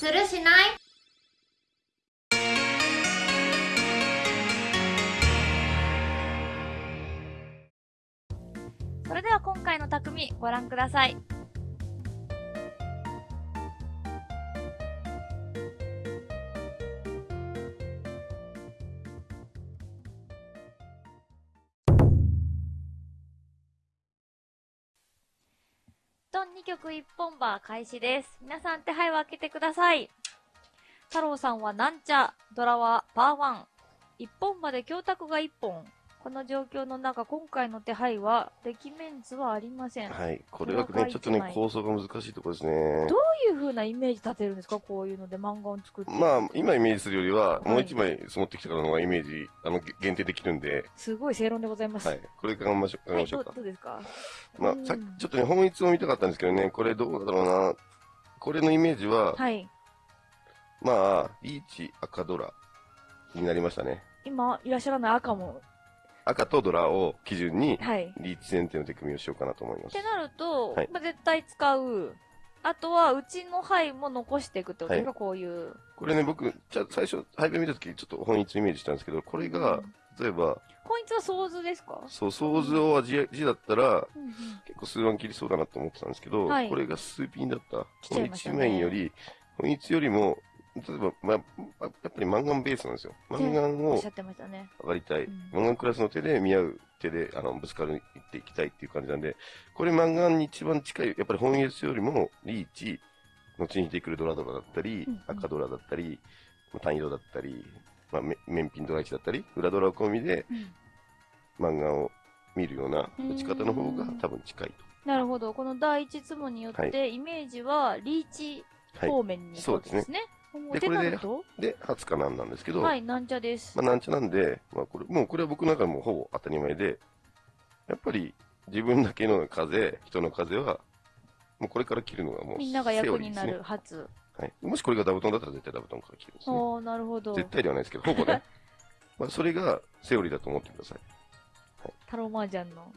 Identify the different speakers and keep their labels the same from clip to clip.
Speaker 1: するしない？
Speaker 2: それでは今回の匠ご覧ください。2曲1本バー開始です。皆さん手配を開けてください。太郎さんはなんちゃ、ドラはパーワン。1本まで教託が1本。この状況の中、今回の手配は、歴メンズはありません。
Speaker 3: はい。これはね、ちょっとね、構想が難しいところですね。
Speaker 2: どういう風なイメージ立てるんですか？こういうので漫画を作って。
Speaker 3: まあ、今イメージするよりは、
Speaker 2: い
Speaker 3: もう一枚積もってきたからのイメージ、あの、限定できるんで、
Speaker 2: すごい正論でございます。
Speaker 3: はい。これ考えましょう、考えましょうか。
Speaker 2: どうですか？
Speaker 3: まあ、さっき、ちょっとね、本質を見たかったんですけどね、これどうだろうな。これのイメージは、
Speaker 2: はい。
Speaker 3: まあ、リーチ、赤ドラになりましたね。
Speaker 2: 今、いらっしゃらない赤も。
Speaker 3: 赤とドラを基準に、
Speaker 2: はい。
Speaker 3: リーチ選定の手組みをしようかなと思います
Speaker 2: って。なると、
Speaker 3: はい
Speaker 2: まあ、絶対使う。あとは、うちの牌も残していくってことですか、こういう。
Speaker 3: これね、僕、じゃあ最初、配分見たとき、ちょっと本質イメージしたんですけど、これが
Speaker 2: うん、
Speaker 3: 例えば、
Speaker 2: こいつは想図ですか？
Speaker 3: そう、想像は字字だったら、
Speaker 2: うんうん
Speaker 3: 結構数万切りそうだなと思ってたんですけど、
Speaker 2: はい
Speaker 3: これが数ピンだった。
Speaker 2: 来ちゃいましたね
Speaker 3: この一面より、本一よりも、例えば、まあ、やっぱりマンガンベースなんですよ。マンガンを。上がりたい。
Speaker 2: うん
Speaker 3: マンガンクラスの手で見合う手で、あの、ぶつかる、いっていきたいっていう感じなんで、これマンガンに一番近い、やっぱり本一よりも、リーチ、後に出てくるドラドラだったり、
Speaker 2: うんうん
Speaker 3: 赤ドラだったり、まあ単色だったり、まあ、め面ピンドラ1だったり、裏ドラ込みで、
Speaker 2: うん
Speaker 3: 漫画を見るような打ち方の方が多分近い
Speaker 2: なるほど。この第一ツモによって、
Speaker 3: は
Speaker 2: イメージは、リーチ。方面に行くわけですね。
Speaker 3: で
Speaker 2: ってなると？
Speaker 3: で、初かなんなんですけど、
Speaker 2: はい、なんちゃです。
Speaker 3: まあ、なんちゃなんで、まあ、これ、もうこれは僕の中でもほぼ当たり前で、やっぱり自分だけの風、人の風は、もうこれから切るのがもう、
Speaker 2: みんなが役になる初。
Speaker 3: ね。はい。もしこれがダブトンだったら絶対ダブトンから切るんですね。
Speaker 2: おー、なるほど。
Speaker 3: 絶対ではないですけど、ほぼね。まあ、それがセオリーだと思ってください。
Speaker 2: タローマージャンの。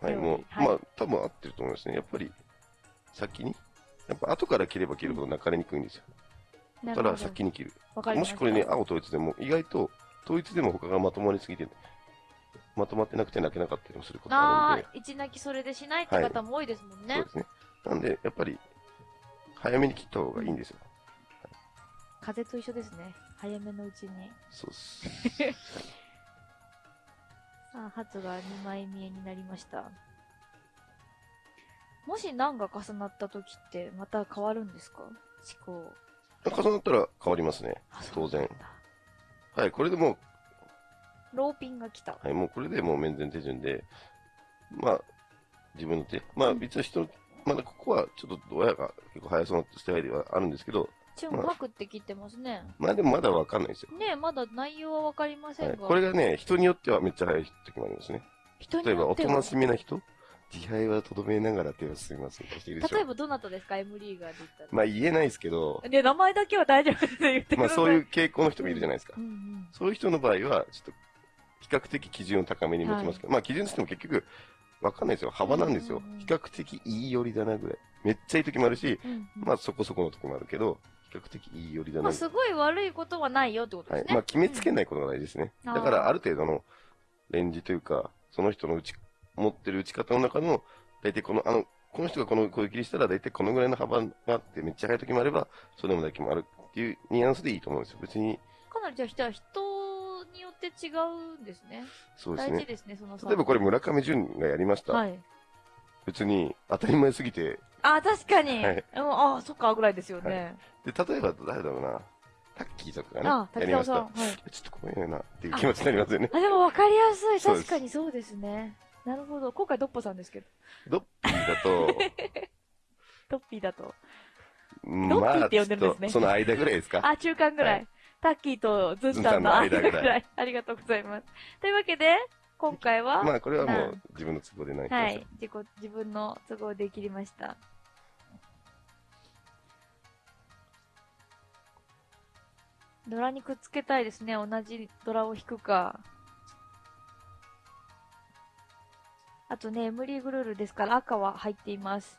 Speaker 3: はい、もう、
Speaker 2: はい
Speaker 3: まあ、多分合ってると思いますね。やっぱり、先に、やっぱ後から切れば切るほど泣かれにくいんですよ。だから。先に切る。もしこれね、青統一でも、意外と、統一でも他がまとまりすぎて、まとまってなくて泣けなかったりもすることがあるんで、
Speaker 2: あー、一泣きそれでしないって方も多いですもんね。
Speaker 3: そうですね。なんで、やっぱり、早めに切った方がいいんですよ。
Speaker 2: 風と一緒ですね。早めのうちに。
Speaker 3: そうっす。
Speaker 2: さあ、初が2枚見えになりました。もし何が重なった時って、また変わるんですか？思考。
Speaker 3: 重なったら変わりますね。
Speaker 2: あ
Speaker 3: 当然。はい、これでも
Speaker 2: ローピンが来た
Speaker 3: う、。はい、もうこれでもう面前手順で、まあ、自分の手。まあ、
Speaker 2: うん
Speaker 3: 別に人の、まだここはちょっと親が結構速そうなスタイルではあるんですけど、
Speaker 2: チュンうまくって切ってますね。
Speaker 3: まあでもまだわかんないですよ。
Speaker 2: ねえ、まだ内容はわかりません
Speaker 3: はい、
Speaker 2: が。
Speaker 3: これがね、人によってはめっちゃ速い時もありますね。
Speaker 2: 人に
Speaker 3: 例えば、
Speaker 2: よっては
Speaker 3: おとなしめな人自敗はとどめながら手を進みますみたいな人いるでしょ
Speaker 2: 例えばどなたですか ?M リーガーで言ったら。
Speaker 3: まあ言えないですけど、
Speaker 2: ね、名前だけは大丈夫です言ってください。
Speaker 3: まあそういう傾向の人もいるじゃないですか
Speaker 2: う。んうん。
Speaker 3: そういう人の場合は、ちょっと、比較的基準を高めに持ちますけど、まあ基準としても結局、わかんないですよ。幅なんですよ
Speaker 2: うんうんうん。
Speaker 3: 比較的いい寄りだなぐらい。めっちゃいい時もあるし、
Speaker 2: うんうん
Speaker 3: まあそこそこの時もあるけど、比較的いい寄りだな
Speaker 2: まあ、すごい悪いことはないよってことですね。。
Speaker 3: はいまあ決めつけないいことが大事ですね。
Speaker 2: うん
Speaker 3: だからある程度のレンジというか、その人の打ち、持ってる打ち方の中の、大体この、あの、この人がこの攻撃にしたら大体このぐらいの幅があって、めっちゃ速い時もあれば、そうでもない時もあるっていうニュアンスでいいと思うんですよ。別に、
Speaker 2: かなりじゃあ人は人によって違うんですね。
Speaker 3: そうですね。
Speaker 2: 大事ですね、その差
Speaker 3: 例えばこれ村上淳がやりました。
Speaker 2: はい。
Speaker 3: 別に当たり前すぎて、
Speaker 2: あ、確かに。
Speaker 3: はい
Speaker 2: うん、あ、そっか、ぐらいですよね。
Speaker 3: で、例えば誰だろうな、タッキーとかがね、
Speaker 2: あ、
Speaker 3: やりました。
Speaker 2: はい。
Speaker 3: ちょっと怖いなっていう気持ちになりますよね。
Speaker 2: あ、でも分かりやすい。確かにそうですね。なるほど。今回ドッポさんですけど。
Speaker 3: ドッピーだと、
Speaker 2: ドッピーだと。
Speaker 3: うん
Speaker 2: ドッピーって呼んでるんですね
Speaker 3: とその間ぐらいですか？
Speaker 2: あ、中間ぐらい。
Speaker 3: はい
Speaker 2: タッキーとズンタンの間ぐらい。ありがとうございます。というわけで、今回は、
Speaker 3: まあこれはも
Speaker 2: う
Speaker 3: う自分の都合でないと
Speaker 2: はい。自己、自分の都合で切りました。ドラにくっつけたいですね。同じドラを引くか。あとね、エムリーグルールですから赤は入っています。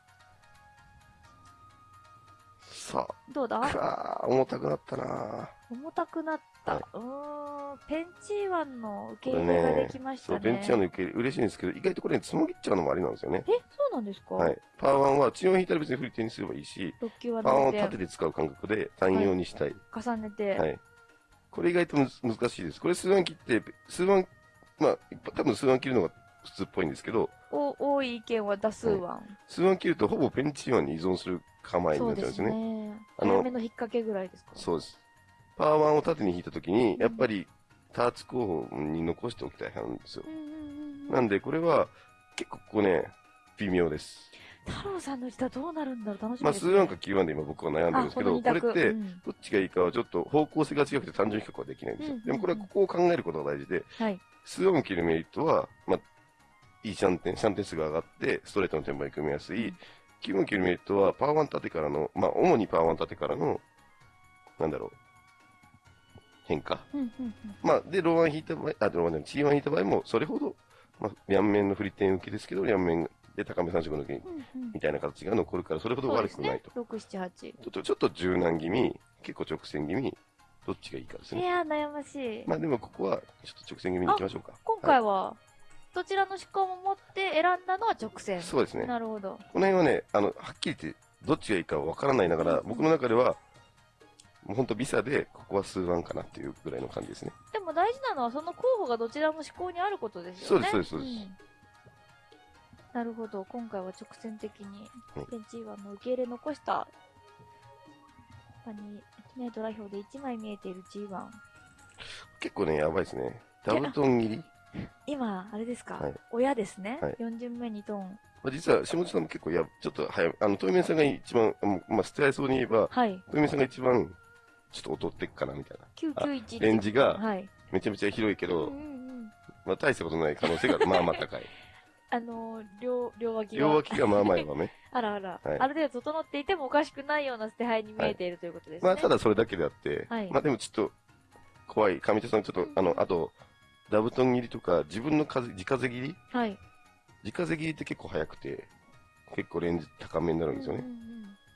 Speaker 3: さあ、
Speaker 2: どうだ？
Speaker 3: くわー、重たくなったな
Speaker 2: 重たくなった。
Speaker 3: はいう
Speaker 2: ーん、ペンチーワンの受け入れがで
Speaker 3: ね
Speaker 2: きましたね。
Speaker 3: ベンチャーの受け入れ嬉しいんですけど、意外とこれ、ね、つもぎっちゃうのもありなんですよね。
Speaker 2: え、そうなんですか？
Speaker 3: はい。パワー1は、血を引いたら別に振り手にすればいいし、
Speaker 2: 6級は
Speaker 3: パワー1を
Speaker 2: 伸びて
Speaker 3: 縦で使う感覚で単用にしたい。
Speaker 2: 重ねて。
Speaker 3: はい。これ意外と難しいです。これ数腕切って、数腕、まあ、多分数腕切るのが普通っぽいんですけど、
Speaker 2: お多い意見は多数ワン。
Speaker 3: 数腕切るとほぼペンチワンに依存する構えになっちゃうんですよね。
Speaker 2: ね。
Speaker 3: あの
Speaker 2: 早めの引っ掛けぐらいですか
Speaker 3: そうです。パワー1を縦に引いたときに、
Speaker 2: うん
Speaker 3: やっぱりターツ候補に残しておきたい派なんですよ
Speaker 2: う。んうんうんうん。
Speaker 3: なんで、これは結構ここね、微妙です。
Speaker 2: 太郎さんの歌どうなるんだろう楽しみ
Speaker 3: まあ、
Speaker 2: です、ね。
Speaker 3: 数腕か9腕で今僕は悩んでるんですけど、
Speaker 2: あこ
Speaker 3: れって
Speaker 2: う、ん
Speaker 3: どっちがいいかはちょっと方向性が違くて単純比較はできないんですよ
Speaker 2: うん。
Speaker 3: でもこれはここを考えることが大事で、
Speaker 2: はい。
Speaker 3: 数音切るメリットは、まあ、いいシャンテン、シャンテン数が上がって、ストレートのテンポに組みやすい。9音切るメリットは、パワーワン縦からの、まあ、主にパワーワン縦からの、なんだろう、変化。まあ、で、ローワン引いた場合、あ、ローワンじゃない、チーワン引いた場合も、それほど、まあ、両面の振り点受けですけど、両面で高め3色抜け
Speaker 2: うんうん
Speaker 3: みたいな形が残るから、それほど悪くないと。
Speaker 2: そうですね、6、7、8。
Speaker 3: ちょっと、ちょっと柔軟気味、結構直線気味、どっちがいいかですね。
Speaker 2: いやー、悩ましい。
Speaker 3: まあ、でもここは、ちょっと直線気味に行きましょうか。
Speaker 2: 今回は、どちらの思考も持って選んだのは直線。
Speaker 3: そうですね。
Speaker 2: なるほど。
Speaker 3: この辺はね、あの、はっきり言って、どっちがいいかわからないながら、僕の中では、もうほんとビサで、ここは数ワンかなっていうぐらいの感じですね。
Speaker 2: でも大事なのは、その候補がどちらも思考にあることですよね。
Speaker 3: そうですそうですそうです
Speaker 2: んなるほど。今回は直線的に
Speaker 3: はい、
Speaker 2: ペンチーワンの受け入れ残した、他に、ね、ドラ表で1枚見えている G1。
Speaker 3: 結構ね、やばいですね。ダブトン切り？
Speaker 2: 今、あれですか、
Speaker 3: はい
Speaker 2: 親ですね？
Speaker 3: はい
Speaker 2: 4巡目2トーン。
Speaker 3: まあ、実は、下地さんも結構や、ちょっと早め、あの、トイメンさんが一番、もうまあ、ステアイそうに言えば、
Speaker 2: はい。
Speaker 3: トイメンさんが一番、ちょっと劣ってっかな、みたいな。
Speaker 2: 991
Speaker 3: レンジが
Speaker 2: はい。
Speaker 3: めちゃめちゃ広いけど
Speaker 2: うんう、んうん。
Speaker 3: まあ、大したことない可能性が、まあまあ高い。
Speaker 2: あのー、両、両脇が。
Speaker 3: 両脇がまあまあやばめ。
Speaker 2: あらあら、
Speaker 3: はい
Speaker 2: ある程度整っていてもおかしくないような捨て牌に見えているということですね。
Speaker 3: まあ、ただそれだけであって、
Speaker 2: はい
Speaker 3: まあでもちょっと、怖い。上手さん、ちょっと、あの、あと、ダブトン切りとか、自分の風、自風切り？
Speaker 2: はい。
Speaker 3: 自風切りって結構早くて、結構レンジ高めになるんですよね。
Speaker 2: うんうんうん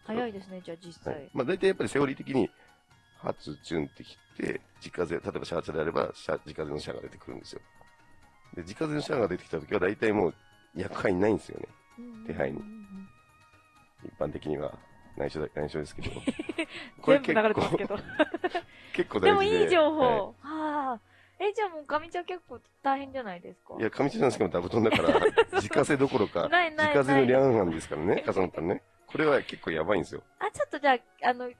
Speaker 2: 早いですね、じゃあ実際。
Speaker 3: はい。まあ大体やっぱりセオリー的に、発、チュンって切って、自風、例えばシャーチャであれば、シャ自風のシャアが出てくるんですよ。で、自風のシャアが出てきた時は大体もう、役割ないんですよね。
Speaker 2: うんうんうんうん
Speaker 3: 手配に一般的には。内緒だ、内緒ですけど。
Speaker 2: 全部流れてますけど。
Speaker 3: 結構
Speaker 2: で
Speaker 3: 大事で。
Speaker 2: もいい情報。
Speaker 3: は
Speaker 2: はあ。え、じゃあもう上ちゃん結構大変じゃないですか？
Speaker 3: い、いや、上地さんしかもダブトンだから、自家製どころか、
Speaker 2: ないない
Speaker 3: 自家製の
Speaker 2: ない。
Speaker 3: リャンハンですからね、重なったらね。これは結構やばいんですよ。
Speaker 2: あ、ちょっとじゃあ、あの、ち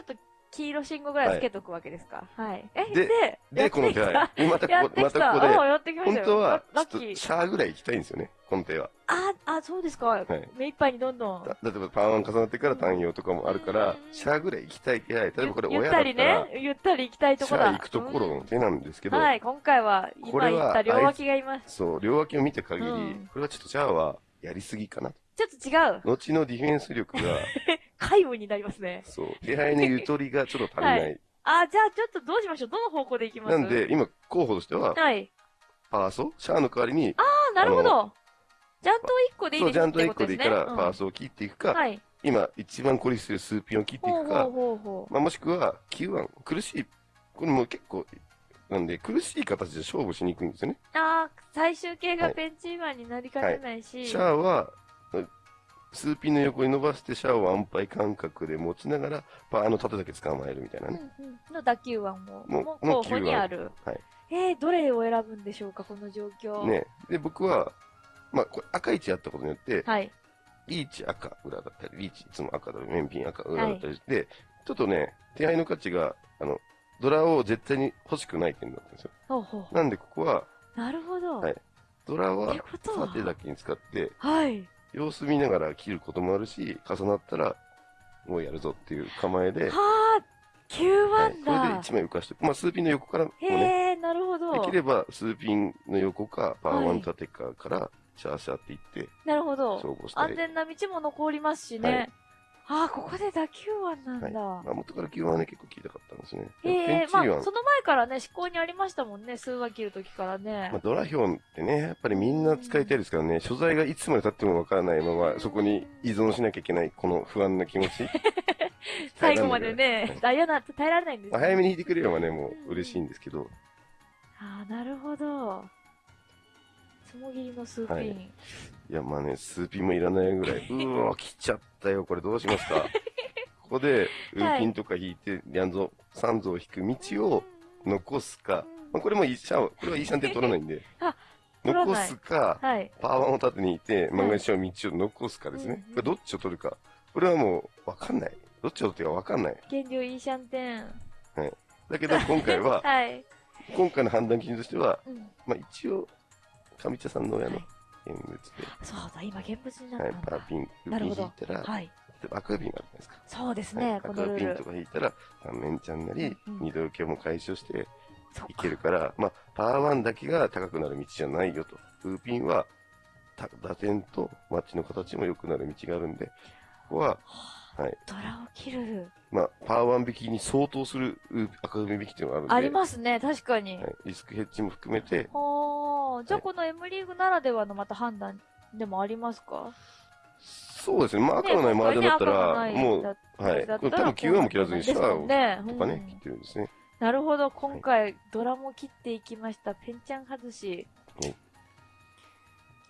Speaker 2: ょっと黄色信号ぐらいつけとくわけですか？はい。え、
Speaker 3: で
Speaker 2: で、
Speaker 3: で、この手
Speaker 2: やってきた
Speaker 3: 配。またここ、ま
Speaker 2: た。
Speaker 3: たここで。本当は
Speaker 2: ラ、
Speaker 3: ちょっと。シャアぐらい行きたいんですよね、この手は。
Speaker 2: あ、あ、そうですか。
Speaker 3: い
Speaker 2: 目いっぱいにどんどん。
Speaker 3: だ例えばパワーワン重なってから単用とかもあるから
Speaker 2: う、ん
Speaker 3: シャアぐらい行きたい手配。例えばこれ
Speaker 2: ゆゆっ
Speaker 3: 親だったた
Speaker 2: り
Speaker 3: ら、
Speaker 2: ね、ゆったり行きたいと
Speaker 3: シ
Speaker 2: こだ。
Speaker 3: ャア行くところの手なんですけど、
Speaker 2: はい、今回は、今言った両脇がいます。
Speaker 3: そう、両脇を見た限り、
Speaker 2: うん
Speaker 3: これはちょっとシャアはやりすぎかな。
Speaker 2: ちょっと違う。
Speaker 3: 後のディフェンス力が、
Speaker 2: 皆無になりますね。
Speaker 3: そう、手配のゆとりがちょっと足りない。
Speaker 2: はあ、じゃあちょっとどうしましょうどの方向で行きます
Speaker 3: なんで、今、候補としては、
Speaker 2: はい。
Speaker 3: パーソシャアの代わりに、
Speaker 2: ああ、なるほど。ジャント1個でいい
Speaker 3: そう、ジャント1
Speaker 2: ってことですね。
Speaker 3: 個でいいから、パーソを切っていくか、
Speaker 2: はい。
Speaker 3: 今、一番孤立してるスーピンを切っていくか
Speaker 2: ほうほう、ほうほう。
Speaker 3: まあ、もしくは、Q1、苦しい、これも結構、なんで、苦しい形で勝負しにくいんですよね。
Speaker 2: あー最終形がペンチーマンになりかねないし。
Speaker 3: シャアは、スーピンの横に伸ばして、シャアを安牌感覚で持ちながら、パーの縦だけ捕まえるみたいな
Speaker 2: うん
Speaker 3: ね。
Speaker 2: うん、の打球腕も、
Speaker 3: も
Speaker 2: も
Speaker 3: も
Speaker 2: 候補にある。
Speaker 3: はい
Speaker 2: えー、どれを選ぶんでしょうか、この状況。。
Speaker 3: ね。で、僕は、まあ、これ赤1やったことによって、
Speaker 2: はい。
Speaker 3: リーチ赤裏だったり、リーチいつも赤だり、面品赤裏だったりして、ちょっとね、手配の価値が、あの、ドラを絶対に欲しくない点だったんですよ。
Speaker 2: ほうほう。
Speaker 3: なんでここは、
Speaker 2: なるほど。
Speaker 3: はいドラは縦だけに使って、
Speaker 2: はい。
Speaker 3: 様子見ながら切ることもあるし、重なったら、もうやるぞっていう構えで、
Speaker 2: はあ、9
Speaker 3: はい、
Speaker 2: 万だ。
Speaker 3: これで1枚浮かして、まあ、数ピンの横からもね、
Speaker 2: へえ、なるほど
Speaker 3: で。きれば数ピンの横か、パワーワン縦かから、シャーシャーっていって、
Speaker 2: なるほど。
Speaker 3: 勝負したり
Speaker 2: 安。全な道も残りますしね。ああ、ここで打球腕なんだ。
Speaker 3: まあ、元から9はね、結構聞いたかったんですね。
Speaker 2: ええ
Speaker 3: ペンチ
Speaker 2: まあ、その前からね、思考にありましたもんね、数話切るときからね。
Speaker 3: まあ、ドラヒョンってね、やっぱりみんな使いたいですからね、所在がいつまで経ってもわからないまま、そこに依存しなきゃいけない、この不安な気持ち。
Speaker 2: 最後まで
Speaker 3: は
Speaker 2: ね
Speaker 3: い、
Speaker 2: ダイヤなんて耐えられないんですね
Speaker 3: まあ早めに引いてくれればね、もう嬉しいんですけど、
Speaker 2: ああ、なるほど。つもぎりのスーピン。
Speaker 3: はいいや、まあね、スーピンもいらないぐらい、うーわ、来ちゃったよ、これどうしますか？ここで、ウーピンとか引いて、リャンゾ、サンゾを引く道を残すか、まあ、これもいいシャン、これはいいシャンテン取らないんで 残すか、
Speaker 2: はい。
Speaker 3: パワーを縦にいて、漫画にしちゃう道を残すかですね。
Speaker 2: うん
Speaker 3: これどっちを取るか。これはもう、わかんない。どっちを取っていいかわかんない。
Speaker 2: 減量いいシャンテン。
Speaker 3: だけど、今回は、
Speaker 2: はい。
Speaker 3: 今回の判断基準としては、
Speaker 2: うん。
Speaker 3: まあ一応、上茶さんの親の
Speaker 2: はい
Speaker 3: 現物で、
Speaker 2: そうだ、今現物にな
Speaker 3: はい、
Speaker 2: ったんだ。
Speaker 3: パーピン、ウーピン
Speaker 2: なるほど
Speaker 3: 引いたら、
Speaker 2: はい。
Speaker 3: 例えば赤ピンがあるじゃないですか。
Speaker 2: そうです
Speaker 3: はい
Speaker 2: ね、このルール
Speaker 3: 赤ピンと。か引いたら、三面ちゃんなり、
Speaker 2: うん
Speaker 3: 二度受けも解消していけるから、まあ、パワーワンだけが高くなる道じゃないよと。ウーピンは、た打点とマッチの形も良くなる道があるんで、ここは、はい。
Speaker 2: ドラを切る。
Speaker 3: まあ、パワーワン引きに相当するウー赤組引きっていうのがあるんで、
Speaker 2: ありますね、確かに。
Speaker 3: はい、リスクヘッジも含めて、
Speaker 2: はあ、じゃあ
Speaker 3: はい
Speaker 2: この M リーグならではのまた判断でもありますか？
Speaker 3: そうですね、まあ、赤のない麻雀だったら、
Speaker 2: ね
Speaker 3: もう、
Speaker 2: だ
Speaker 3: はい。多分9話も切らずにシャアを
Speaker 2: ね、
Speaker 3: とかね、
Speaker 2: うん
Speaker 3: 切ってるんですね。
Speaker 2: なるほど、今回、ドラも切っていきました。ペンちゃん外し。
Speaker 3: はい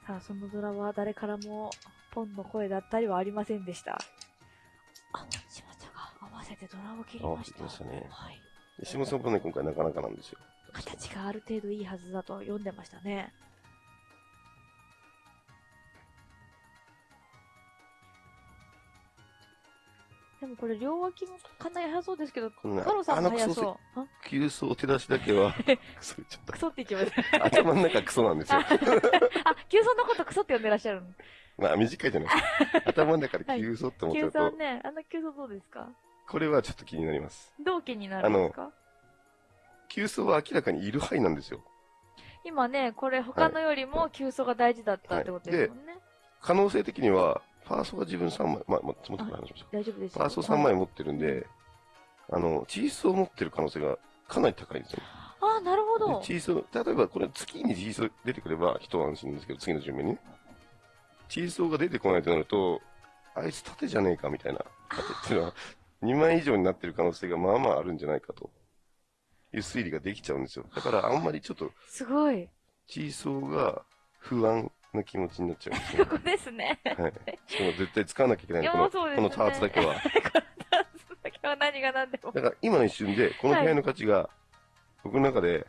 Speaker 2: さあ、そのドラは誰からも、ポンの声だったりはありませんでした。あ、しまちゃが合わせてドラを切りました。
Speaker 3: 合わせてましたね
Speaker 2: はい。
Speaker 3: 下本さんもね、今回なかなかなんですよ。
Speaker 2: 形がある程度いいはずだと読んでましたね。でもこれ両脇もかなり速そうですけど、太郎さんも速そう。あ
Speaker 3: 急走手出しだけは、クソ言っ
Speaker 2: て言ってまし
Speaker 3: た。頭の中クソなんですよ。
Speaker 2: た。あ、急走のことクソって呼んでらっしゃるの？
Speaker 3: まあ短いじゃないですか。頭の中で急走って思っちゃ
Speaker 2: 急
Speaker 3: うと、
Speaker 2: 走ね、あの急走どうですか？
Speaker 3: これはちょっと気になります。
Speaker 2: 同期になるんですか？
Speaker 3: 急走は明らかにいる範囲なんですよ。
Speaker 2: 今ね、これ他のよりも急走が大事だったってことですもんね。
Speaker 3: 可能性的には、ファーストが自分3枚、まあ、まあ、つもってから話しましょう。
Speaker 2: 大丈夫です
Speaker 3: ファースト3枚持ってるんで、あの、チースを持ってる可能性がかなり高いんですよ。
Speaker 2: あ、なるほ
Speaker 3: で
Speaker 2: ど。
Speaker 3: チースを、例えばこれ月にチース出てくれば一安心ですけど、次の順目にね。チースが出てこないとなると、あいつ縦じゃねえかみたいな、縦っていうのは、2枚以上になってる可能性がまあまああるんじゃないかという推理ができちゃうんですよ。だからあんまりちょっと、
Speaker 2: すごい。
Speaker 3: チーソーが不安な気持ちになっちゃうんですよ
Speaker 2: こ。こですね。
Speaker 3: はい。しかも絶対使わなきゃいけない
Speaker 2: いや
Speaker 3: この、
Speaker 2: そうですね
Speaker 3: このパーツだけは。
Speaker 2: 今日何が何でも。
Speaker 3: だから今の一瞬で、この部屋の価値が、僕の中で、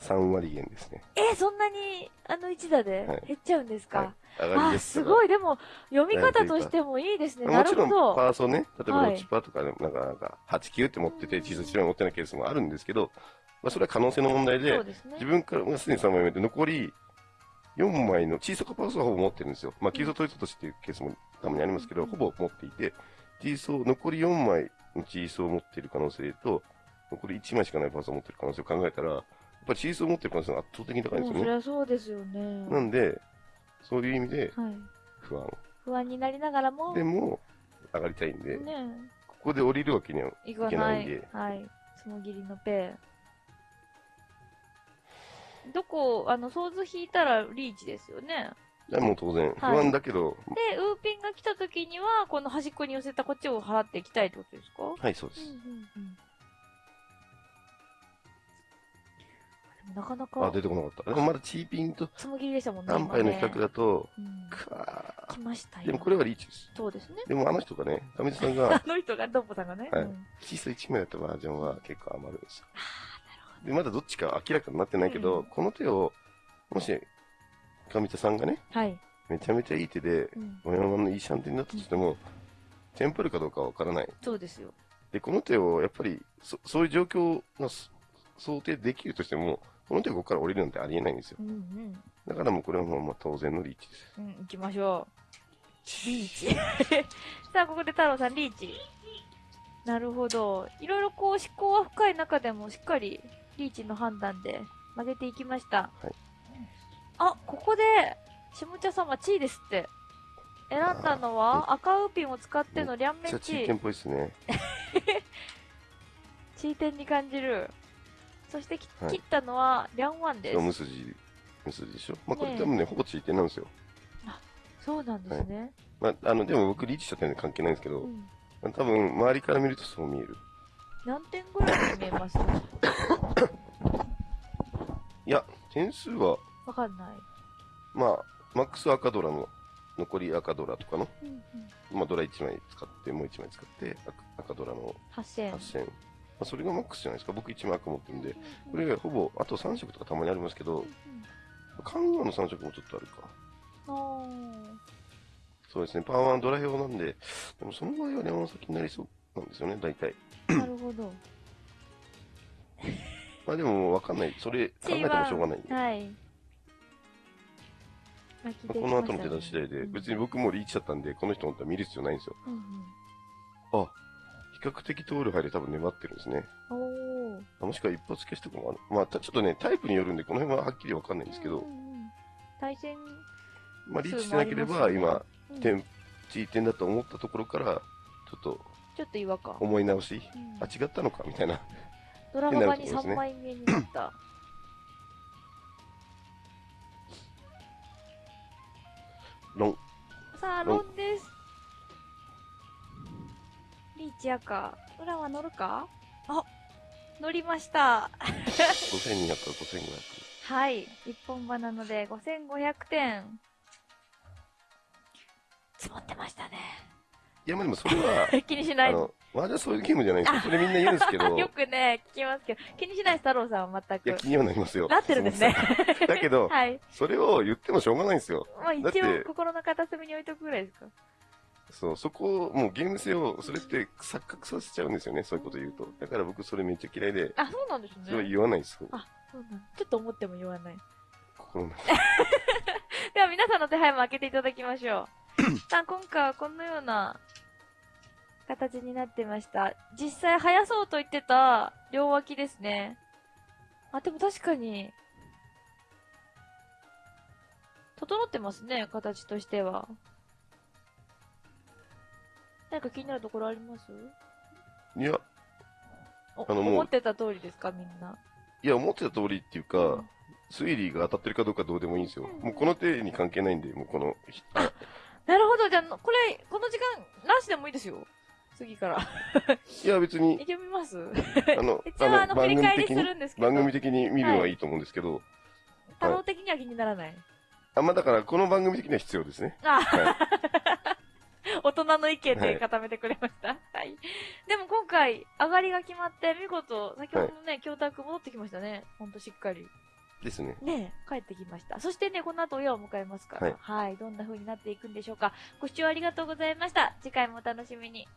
Speaker 3: 3割減ですね。
Speaker 2: え、そんなに、あの一打で
Speaker 3: はい
Speaker 2: 減っちゃうんですか、
Speaker 3: はい上がり
Speaker 2: あ、
Speaker 3: です
Speaker 2: ごい。でも、読み方としてもいいですね。な
Speaker 3: もちろん、
Speaker 2: るほど。
Speaker 3: パーソね、例えば
Speaker 2: はい
Speaker 3: ロッチパーとかでも、なんか、なんか、8、9って持ってて、小さい1枚持ってないケースもあるんですけど、まあ、それは可能性の問題で
Speaker 2: ですね
Speaker 3: 自。分からもうすでに3枚目で、残り4枚の小さかパーソはほぼ持ってるんですよ。まあ、急走トイトとしていうケースもたまにありますけど、
Speaker 2: うん
Speaker 3: ほぼ持っていて、チーソー、残り4枚のチーソーを持っている可能性と、残り1枚しかないパーソを持っている可能性を考えたら、ぱりチーソーを持っている可能性が圧倒的に高いんですよね。
Speaker 2: りゃそうですよね。
Speaker 3: なんで、そういう意味で
Speaker 2: はい。
Speaker 3: 不安。
Speaker 2: 不安になりながらも、
Speaker 3: でも、上がりたいんで、
Speaker 2: ね
Speaker 3: ここで降りるわけには、
Speaker 2: い
Speaker 3: け
Speaker 2: な
Speaker 3: ないいんで。
Speaker 2: はい。そのぎりのペイ。どこ、あの、ソーズ引いたらリーチですよね。
Speaker 3: いやもう当然、不
Speaker 2: はい
Speaker 3: 安だけど、
Speaker 2: で、ウーピンが来た時には、この端っこに寄せたこっちを払っていきたいってことですか？
Speaker 3: はい、そうです。
Speaker 2: うんうんうん。なかなか
Speaker 3: あ、、出てこなかった。でもまだチーピンと
Speaker 2: つむぎりでしたもんね。
Speaker 3: 安牌の比較だと、
Speaker 2: うん
Speaker 3: くわ
Speaker 2: 来ましたよ。
Speaker 3: ーでもこれはリーチです。
Speaker 2: そうですね。
Speaker 3: でもあの人がね、上地さんが
Speaker 2: あ、の人が、ドッポさんがね。
Speaker 3: はい
Speaker 2: うん
Speaker 3: 小さい1枚だったバージョンは結構余るんですよ。
Speaker 2: ああ、なるほ
Speaker 3: で、まだどっちか明らかになってないけど、
Speaker 2: うん
Speaker 3: この手を、もし、上地さんがね、
Speaker 2: ど。はい。
Speaker 3: めちゃめちゃいい手で、
Speaker 2: うん。
Speaker 3: 小山のいいシャンテンだったとしても、テンプルかどうかはわからない。
Speaker 2: そうですよ。
Speaker 3: で、この手を、やっぱり、そそういう状況がそ想定できるとしても、この手がここから降りるなんてありえないんですよ。
Speaker 2: うんうん。
Speaker 3: だからもうこれはもうまあ当然のリーチです。
Speaker 2: うん、行きましょう。リーチ。さあ、ここで太郎さん、リーチ。なるほど。いろいろこう、思考は深い中でも、しっかり、リーチの判断で曲げていきました。
Speaker 3: はい
Speaker 2: あ、ここで、下茶様、地位ですって。選んだのは赤ウーピンを使っての両面
Speaker 3: めっちゃチー
Speaker 2: チ
Speaker 3: テンっぽいですね。
Speaker 2: チーテンに感じる。そしてき
Speaker 3: はい
Speaker 2: 切ったのはリャンワンです。
Speaker 3: ムスジ、ムスジでしょ？まあこれ
Speaker 2: ねえ
Speaker 3: 多分ね、ほぼチーテンなんですよ。
Speaker 2: そうなんですね。
Speaker 3: まあ、あの、でも僕リーチしちゃったんで関係ないんですけど
Speaker 2: う、ん。
Speaker 3: 多分周りから見るとそう見える。
Speaker 2: 何点ぐらいに見えます？
Speaker 3: いや、点数は、
Speaker 2: わかんない。
Speaker 3: まあ、マックス赤ドラの、残り赤ドラとかの、
Speaker 2: うんうん。
Speaker 3: まあドラ1枚使って、もう1枚使って、赤赤ドラの
Speaker 2: 8000。
Speaker 3: 8000。まあ、それがマックスじゃないですか。僕1枚赤持ってるんで。これがほぼ、あと3色とかたまにありますけど、関与の3色もちょっとあるか。
Speaker 2: うんうん。あ
Speaker 3: そうですね。パワー1ドラ用なんで、でもその場合は山崎になりそうなんですよね、大体。
Speaker 2: ーなるほど。
Speaker 3: まあでもわかんない。それ考えてもしょうがないんで。
Speaker 2: はい。ましたね
Speaker 3: の後の手出し次第で、
Speaker 2: うん
Speaker 3: 別に僕もリーチだったんで、この人本当は見る必要ないんですよ。
Speaker 2: うん
Speaker 3: あ、比較的通る範囲で多分粘ってるんですね。
Speaker 2: うん。お
Speaker 3: もしくは一発消しとかもある。まあ、たちょっとね、タイプによるんで、この辺ははっきりわかんないんですけど、
Speaker 2: うんうんうん対戦、
Speaker 3: まあ、リーチしてなければ、今、
Speaker 2: うん
Speaker 3: 点、チー点だと思ったところから、ちょっと
Speaker 2: ちょっと違和感。
Speaker 3: 思い直し、
Speaker 2: うん
Speaker 3: あ、違ったのかみたいな。
Speaker 2: ドラマ版に3
Speaker 3: 変なところですね
Speaker 2: 枚目になった。
Speaker 3: ロン。
Speaker 2: さあ、ロンです。リーチ赤。裏は乗るか？あ、乗りました。
Speaker 3: 5200か5500。
Speaker 2: はい。一本場なので5500点。積もってましたね。
Speaker 3: いや、まあでもそれは、
Speaker 2: 気にしない。
Speaker 3: まあじゃそういうゲームじゃないですよ。それみんな言うんですけど、い
Speaker 2: よくね、聞きますけど、気にしないです、太郎さんは全
Speaker 3: や、
Speaker 2: く。
Speaker 3: 気にはなりますよ。
Speaker 2: なってるんですね。
Speaker 3: だけど、
Speaker 2: はい。
Speaker 3: それを言ってもしょうがないんですよ。
Speaker 2: まあ一応心の片隅に置いとくぐらいですか。
Speaker 3: そう、そこを、もうゲーム性を、それって錯覚させちゃうんですよね、そういうこと言うと。だから僕それめっちゃ嫌いで、
Speaker 2: あ、そうなんですね。
Speaker 3: それは言わないです。
Speaker 2: あ、そうなんちょっと思っても言わない。
Speaker 3: 心の中
Speaker 2: では皆さんの手配も開けていただきましょう。さあ、今回はこのような形になってました。実際生やそうと言ってた両脇ですね。あ、でも確かに、整ってますね、形としては。何か気になるところあります？
Speaker 3: いや、
Speaker 2: お
Speaker 3: あのもう
Speaker 2: 思ってた通りですか、みんな。
Speaker 3: いや、思ってた通りっていうか、
Speaker 2: うん
Speaker 3: 推理が当たってるかどうかどうでもいいんですよ。
Speaker 2: うん
Speaker 3: もうこの手に関係ないんで、もうこの、
Speaker 2: なるほど、じゃあ、これ、この時間、なしでもいいですよ。次から。
Speaker 3: いや、別に、
Speaker 2: 読みます？
Speaker 3: あの、
Speaker 2: 一応、あの、振り返りす
Speaker 3: 的に、
Speaker 2: るんですけど。
Speaker 3: 番組的に見るのはいいと思うんですけど、
Speaker 2: 太郎的には気にならない。
Speaker 3: あ、まあだから、この番組的には必要ですね。
Speaker 2: あ、
Speaker 3: は
Speaker 2: 大人の意見で
Speaker 3: はい
Speaker 2: 固めてくれました。はい。でも今回、上がりが決まって、見事、先ほどのね、教託戻ってきましたね。ほんとしっかり。
Speaker 3: ですね。
Speaker 2: ねえ、帰ってきました。そしてね、この後親を迎えますから。
Speaker 3: はい
Speaker 2: はい。どんな風になっていくんでしょうか。ご視聴ありがとうございました。次回もお楽しみに。